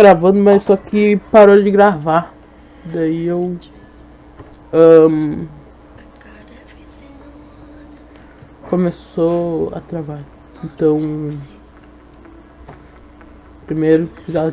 gravando, mas só que parou de gravar. Daí eu. Um, começou a travar. Então. Primeiro já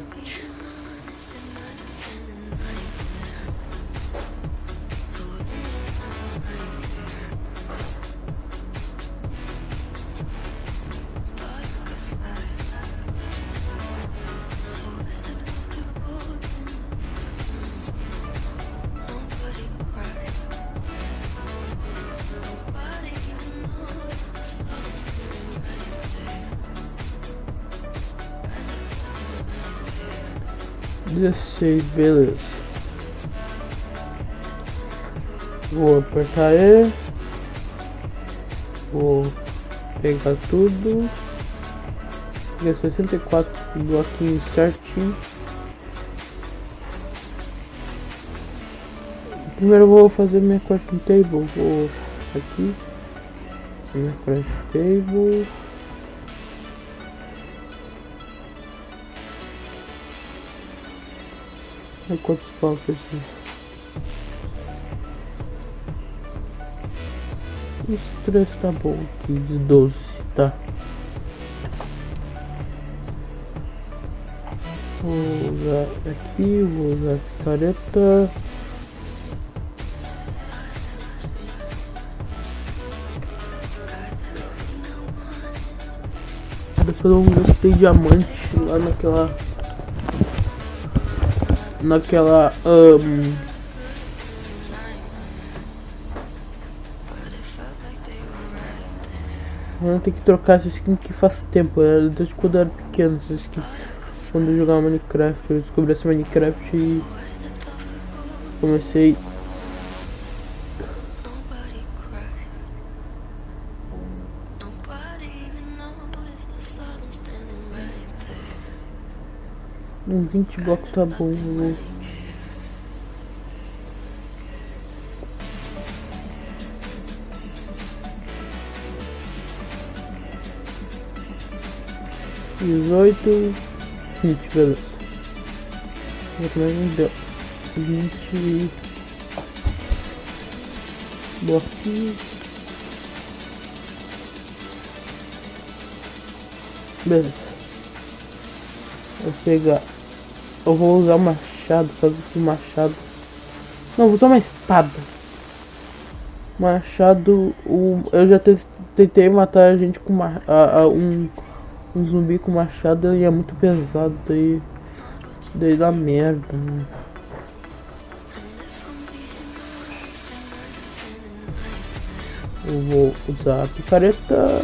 16, beleza. Vou apertar E. Vou pegar tudo. Pegar 64 bloquinhos certinho. Primeiro vou fazer minha crafting table. Vou aqui. Minha crafting table. Quantos pau que. Os três tá bom aqui, de 12, tá. Vou usar aqui, vou usar a picareta. Depois eu vou ver se tem diamante lá naquela naquela um, eu tenho que trocar essa skin que faz tempo, era desde quando eu era pequeno essa skin. Quando eu jogava Minecraft, eu descobri essa Minecraft e comecei Um 20 blocos tá bom, né? Dezoito, vinte, beleza. Mas não deu. Vinte bloquinhos. Beleza. Vou pegar eu vou usar o machado, fazer esse machado. Não, vou usar uma espada. Machado, o, eu já tentei matar a gente com uma, a, a, um, um zumbi com machado e é muito pesado, daí, daí dá merda, né? Eu vou usar a picareta.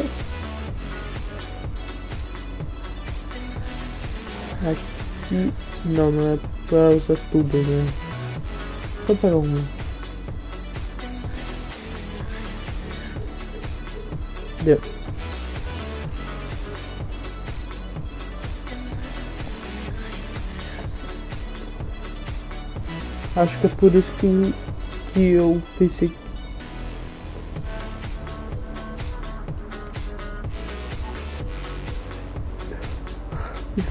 Aqui. Não, não é pra usar tudo, né? Só pegar uma. Deu. Acho que é por isso que, que eu pensei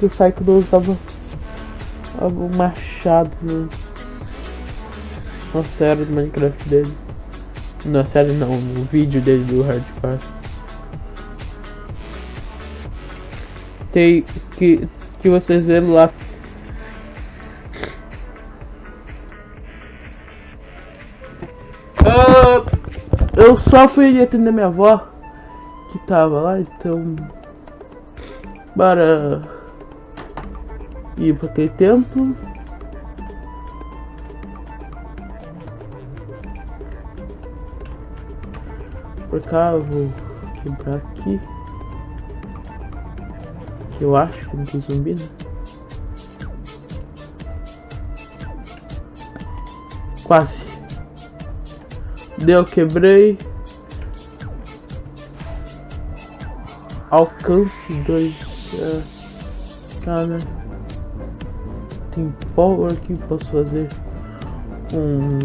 que o Psycho usava o machado no, na série do Minecraft dele. Na série não, no vídeo dele do hardcore. Tem que, que vocês viram lá. Uh, eu só fui atender minha avó que tava lá, então. Bora para aquele templo. Por cá vou quebrar aqui. Que eu acho que não tem zumbi, né? Quase. Deu, quebrei. Alcance dois. Uh? Tem power que posso fazer um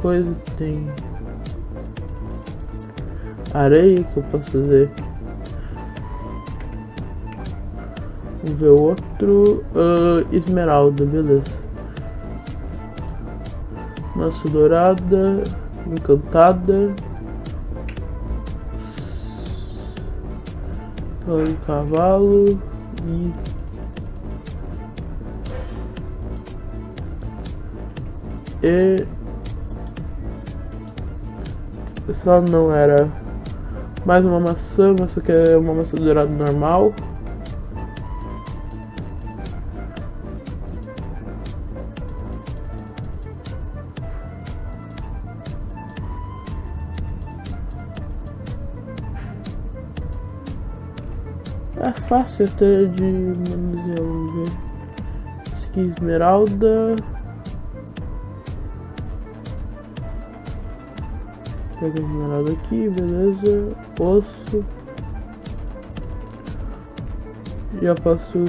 coisa tem areia que eu posso fazer Vamos ver outro. Uh, esmeralda, beleza. Maçã dourada. Encantada. Torre cavalo. E. E. Só não era mais uma maçã, mas isso aqui é uma maçã dourada normal. É fácil até de manusear. Esse aqui esmeralda. Pega a esmeralda aqui, beleza. Osso. Já posso.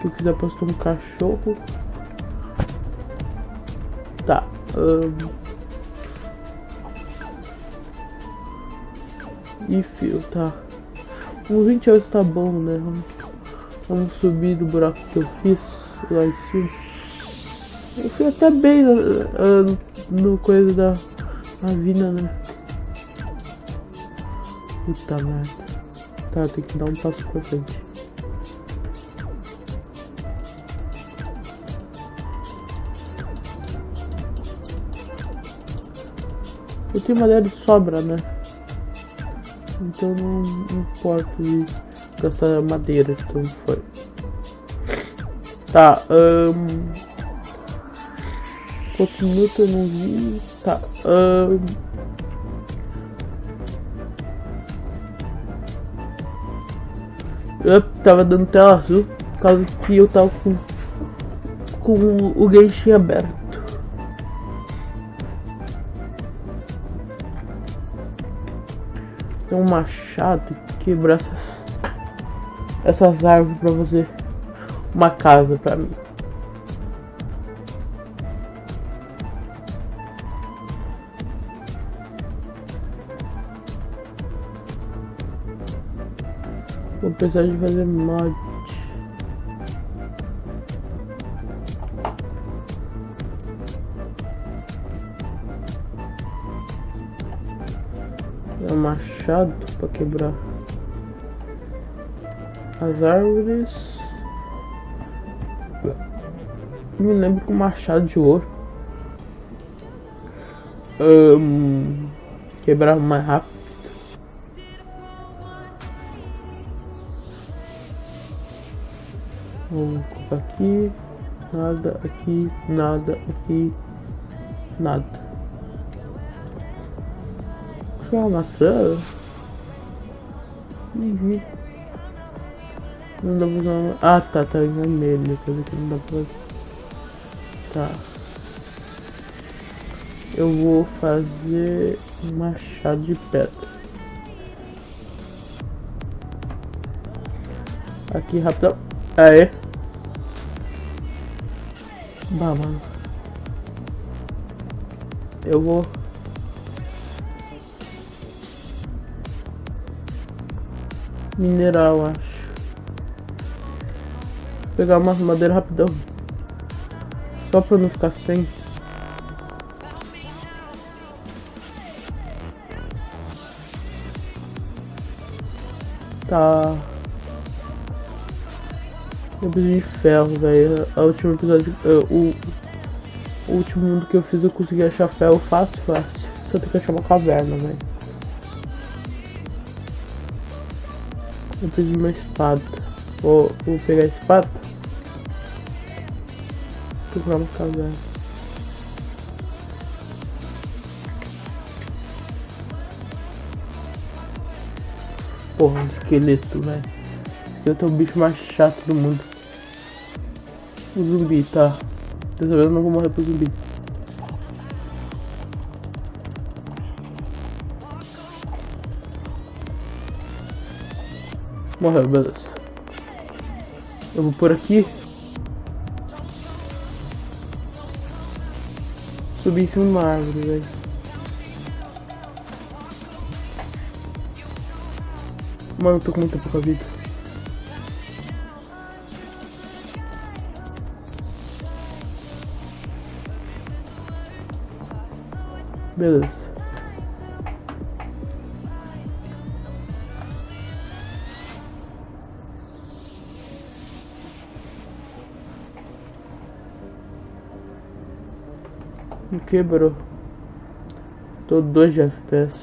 Se eu quiser posso um cachorro. Tá. Um... E fio, tá. Uns 28 tá bom, né? Vamos, vamos subir do buraco que eu fiz lá em cima. Eu fui até bem uh, no coisa da a vida, né? Puta merda. Tá, tem que dar um passo pra frente. Eu tenho madeira de sobra, né? Então não, não importa de gastar madeira, então foi. Tá, um... Quantos minutos eu não vi? Tá, um... Eu tava dando tela azul por causa que eu tava com, com o Genshin aberto. Tem um machado e quebrar essas, essas árvores pra fazer uma casa pra mim. Precisar de fazer mod. É um machado para quebrar as árvores. Me lembro com machado de ouro. Um, quebrar mais rápido. Aqui. Nada aqui, nada aqui, nada. É uma maçã? Nem vi. Não dá pra usar uma... Ah, tá, tá em vermelho. Dizer que não dá pra... Tá. Eu vou fazer um machado de pedra. Aqui, rapidão. Aê. Bah, mano. Eu vou... Mineral, acho. Vou pegar uma madeira rapidão. Só pra não ficar sem. Tá. Preciso de ferro, velho. O último episódio. Uh, o, o último mundo que eu fiz eu consegui achar ferro fácil, fácil. Só tem que achar uma caverna, velho. Eu preciso de uma espada. Vou, vou pegar a espada. Procurar uma caverna. Porra, um esqueleto, velho. Eu tô o bicho mais chato do mundo. O zumbi, tá. Dessa vez eu não vou morrer pro zumbi. Morreu, beleza. Eu vou por aqui. Subir em cima de uma árvore, velho. Mano, eu tô com muita pouca vida. Beleza. Me quebrou. Tô 2 de FPS.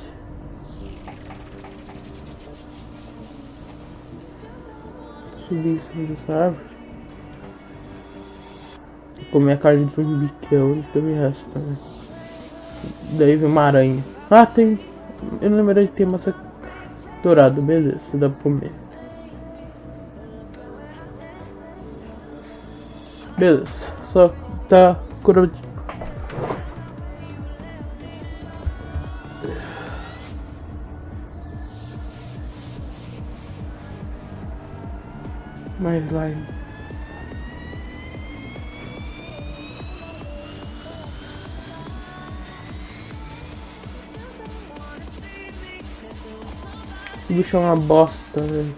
Subir em cima dessa árvore. Comer a carne de zumbi, que é onde que me resta também. Daí vem uma aranha. Ah, tem. Eu não lembrei de ter massa dourada, beleza, dá pra comer. Beleza, só tá curado. Mais slime. Esse bicho é uma bosta, velho.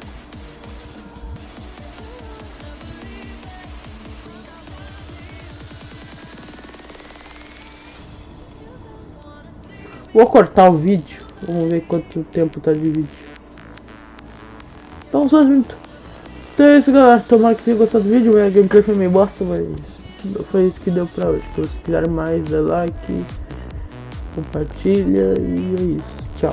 Vou cortar o vídeo. Vamos ver quanto tempo tá de vídeo. Então só junto. Então é isso galera. Tomara que tenha gostado do vídeo. A gameplay foi meio bosta, mas foi isso que deu pra hoje. Se vocês quiserem mais, dá like, compartilha e é isso.